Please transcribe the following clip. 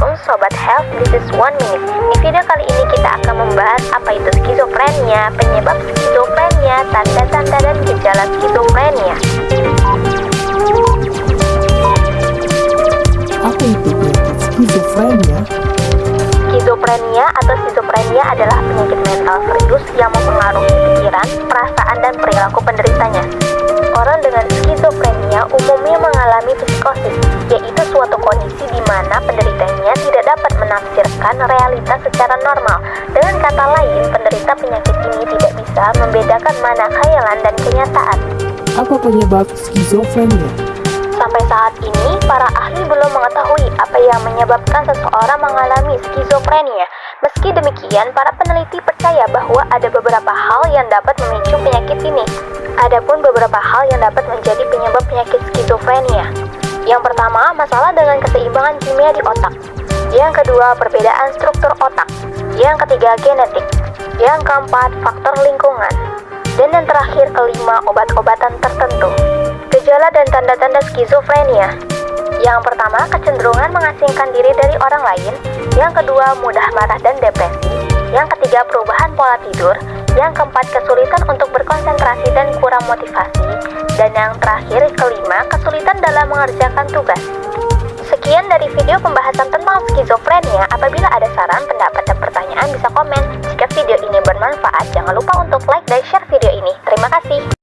Sobat Health, this is one minute. Di video kali ini kita akan membahas apa itu skizofrenia, penyebab skizofrenia, tanda-tanda dan gejala skizofrenia. Apa itu penyakit skizofrenia? Skizofrenia atau skizofrenia adalah penyakit mental serius yang mempengaruhi pikiran, perasaan, dan perilaku penderitanya. Orang dengan skizofrenia umumnya mengalami psikosis, yaitu suatu kondisi di mana dapat realitas secara normal. Dengan kata lain, penderita penyakit ini tidak bisa membedakan mana khayalan dan kenyataan. Apa penyebab skizofrenia? Sampai saat ini, para ahli belum mengetahui apa yang menyebabkan seseorang mengalami skizofrenia. Meski demikian, para peneliti percaya bahwa ada beberapa hal yang dapat memicu penyakit ini. Adapun beberapa hal yang dapat menjadi penyebab penyakit skizofrenia. Yang pertama, masalah dengan keseimbangan kimia di otak. Yang kedua, perbedaan struktur otak. Yang ketiga, genetik. Yang keempat, faktor lingkungan. Dan yang terakhir, kelima, obat-obatan tertentu. Gejala dan tanda-tanda skizofrenia. Yang pertama, kecenderungan mengasingkan diri dari orang lain. Yang kedua, mudah marah dan depresi. Yang ketiga, perubahan pola tidur. Yang keempat, kesulitan untuk berkonsentrasi dan kurang motivasi. Dan yang terakhir, kelima, kesulitan dalam mengerjakan tugas. Sekian dari video pembahasan tentang skizofrenia. Apabila ada saran, pendapat, dan pertanyaan bisa komen. Jika video ini bermanfaat, jangan lupa untuk like dan share video ini. Terima kasih.